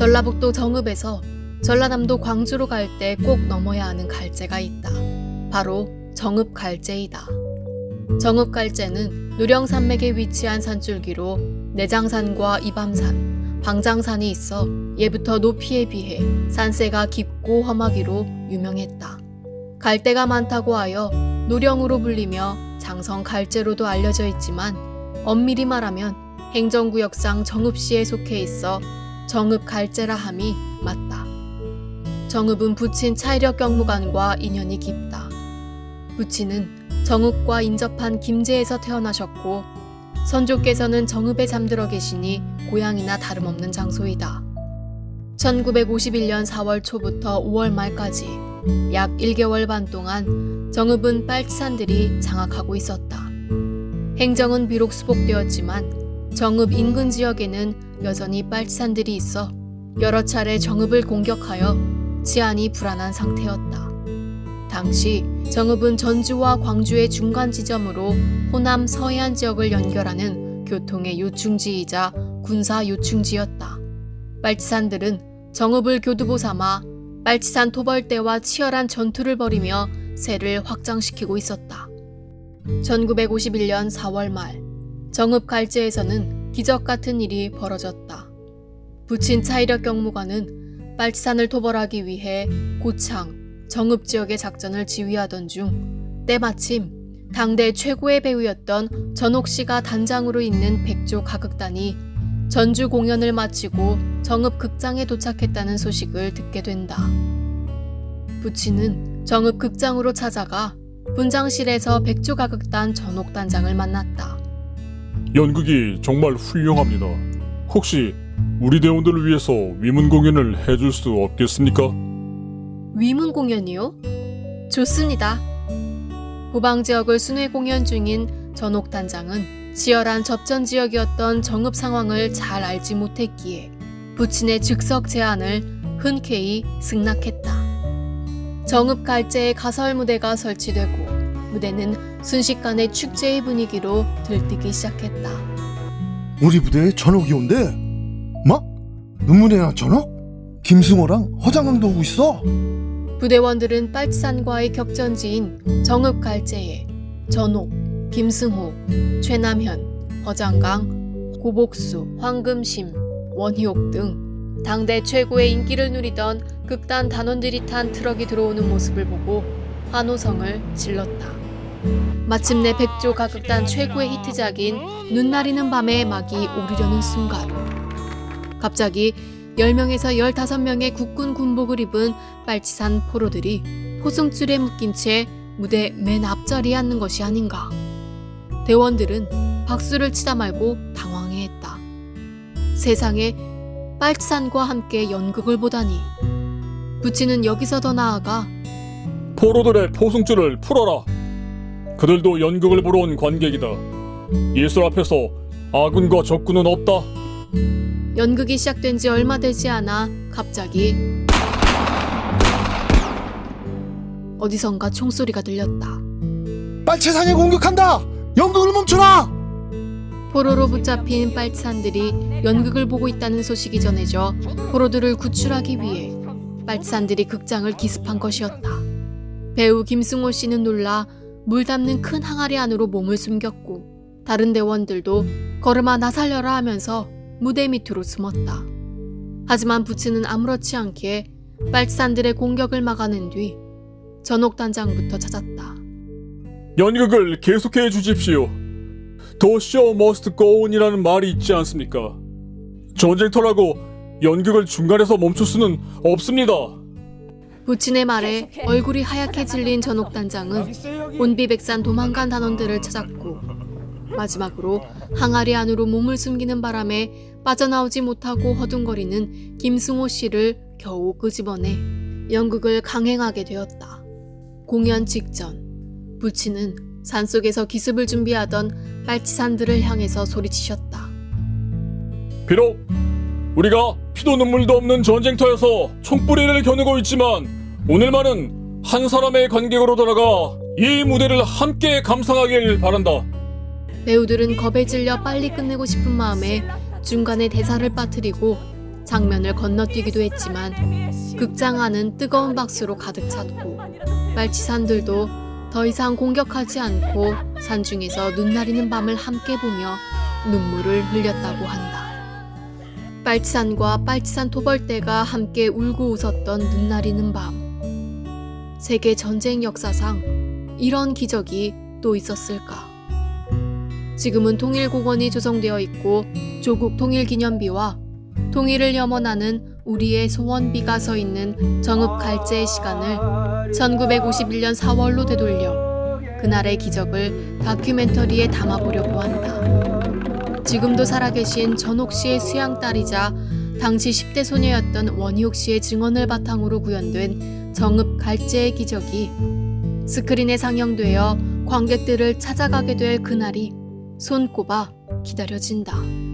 전라북도 정읍에서 전라남도 광주로 갈 때 꼭 넘어야 하는 갈제가 있다. 바로 정읍 갈제이다. 정읍 갈제는 누령산맥에 위치한 산줄기로 내장산과 이밤산, 방장산이 있어 예부터 높이에 비해 산세가 깊고 험하기로 유명했다. 갈대가 많다고 하여 노령으로 불리며 장성 갈제로도 알려져 있지만 엄밀히 말하면 행정구역상 정읍시에 속해 있어 정읍 갈제라 함이 맞다. 정읍은 부친 차이력 경무관과 인연이 깊다. 부친은 정읍과 인접한 김제에서 태어나셨고 선조께서는 정읍에 잠들어 계시니 고향이나 다름없는 장소이다. 1951년 4월 초부터 5월 말까지 약 1개월 반 동안 정읍은 빨치산들이 장악하고 있었다. 행정은 비록 수복되었지만 정읍 인근 지역에는 여전히 빨치산들이 있어 여러 차례 정읍을 공격하여 치안이 불안한 상태였다. 당시 정읍은 전주와 광주의 중간 지점으로 호남 서해안 지역을 연결하는 교통의 요충지이자 군사 요충지였다. 빨치산들은 정읍을 교두보 삼아 빨치산 토벌대와 치열한 전투를 벌이며 세를 확장시키고 있었다. 1951년 4월 말 정읍 갈제에서는 기적 같은 일이 벌어졌다. 부친 차이력 경무관은 빨치산을 토벌하기 위해 고창, 정읍 지역의 작전을 지휘하던 중 때마침 당대 최고의 배우였던 전옥 씨가 단장으로 있는 백조 가극단이 전주 공연을 마치고 정읍 극장에 도착했다는 소식을 듣게 된다. 부친은 정읍 극장으로 찾아가 분장실에서 백조 가극단 전옥 단장을 만났다. 연극이 정말 훌륭합니다. 혹시 우리 대원들을 위해서 위문 공연을 해줄 수 없겠습니까? 위문 공연이요? 좋습니다. 후방 지역을 순회 공연 중인 전옥 단장은 치열한 접전 지역이었던 정읍 상황을 잘 알지 못했기에 부친의 즉석 제안을 흔쾌히 승낙했다. 정읍 갈제의 가설 무대가 설치되고 무대는 순식간에 축제의 분위기로 들뜨기 시작했다. 우리 부대에 전옥이 온대. 뭐? 은문이나 전옥? 김승호랑 허장강도 오고 있어. 부대원들은 빨치산과의 격전지인 정읍 갈제에 전옥, 김승호, 최남현, 허장강, 고복수, 황금심, 원희옥 등 당대 최고의 인기를 누리던 극단 단원들이 탄 트럭이 들어오는 모습을 보고 환호성을 질렀다. 마침내 백조 가극단 최고의 히트작인 눈 나리는 밤에 막이 오르려는 순간 갑자기 10명에서 15명의 국군 군복을 입은 빨치산 포로들이 포승줄에 묶인 채 무대 맨 앞자리에 앉는 것이 아닌가. 대원들은 박수를 치다 말고 당황해했다. 세상에 빨치산과 함께 연극을 보다니. 부치는 여기서 더 나아가 포로들의 포승줄을 풀어라. 그들도 연극을 보러 온 관객이다. 예술 앞에서 아군과 적군은 없다. 연극이 시작된 지 얼마 되지 않아 갑자기 어디선가 총소리가 들렸다. 빨치산이 공격한다. 연극을 멈춰라. 포로로 붙잡힌 빨치산들이 연극을 보고 있다는 소식이 전해져 포로들을 구출하기 위해 빨치산들이 극장을 기습한 것이었다. 배우 김승호 씨는 놀라 물 담는 큰 항아리 안으로 몸을 숨겼고 다른 대원들도 걸음아 나 살려라 하면서 무대 밑으로 숨었다. 하지만 부츠는 아무렇지 않게 빨치산들의 공격을 막아낸 뒤 전옥 단장부터 찾았다. 연극을 계속해 주십시오. Must go on이라는 말이 있지 않습니까? 전쟁터라고 연극을 중간에서 멈출 수는 없습니다. 부친의 말에 얼굴이 하얗게 질린 전옥 단장은 온비백산 도망간 단원들을 찾았고 마지막으로 항아리 안으로 몸을 숨기는 바람에 빠져나오지 못하고 허둥거리는 김승호 씨를 겨우 끄집어내 연극을 강행하게 되었다. 공연 직전 부친은 산속에서 기습을 준비하던 빨치산들을 향해서 소리치셨다. 비록 우리가 피도 눈물도 없는 전쟁터에서 총뿌리를 겨누고 있지만 오늘만은 한 사람의 관객으로 돌아가 이 무대를 함께 감상하길 바란다. 배우들은 겁에 질려 빨리 끝내고 싶은 마음에 중간에 대사를 빠뜨리고 장면을 건너뛰기도 했지만 극장 안은 뜨거운 박수로 가득 찼고 빨치산들도 더 이상 공격하지 않고 산중에서 눈 나리는 밤을 함께 보며 눈물을 흘렸다고 한다. 빨치산과 빨치산 토벌대가 함께 울고 웃었던 눈 나리는 밤. 세계 전쟁 역사상 이런 기적이 또 있었을까? 지금은 통일공원이 조성되어 있고 조국 통일기념비와 통일을 염원하는 우리의 소원비가 서 있는 정읍 갈제의 시간을 1951년 4월로 되돌려 그날의 기적을 다큐멘터리에 담아보려고 한다. 지금도 살아계신 전옥 씨의 수양 딸이자 당시 10대 소녀였던 원희옥 씨의 증언을 바탕으로 구현된 정읍 갈제의 기적이 스크린에 상영되어 관객들을 찾아가게 될 그날이 손꼽아 기다려진다.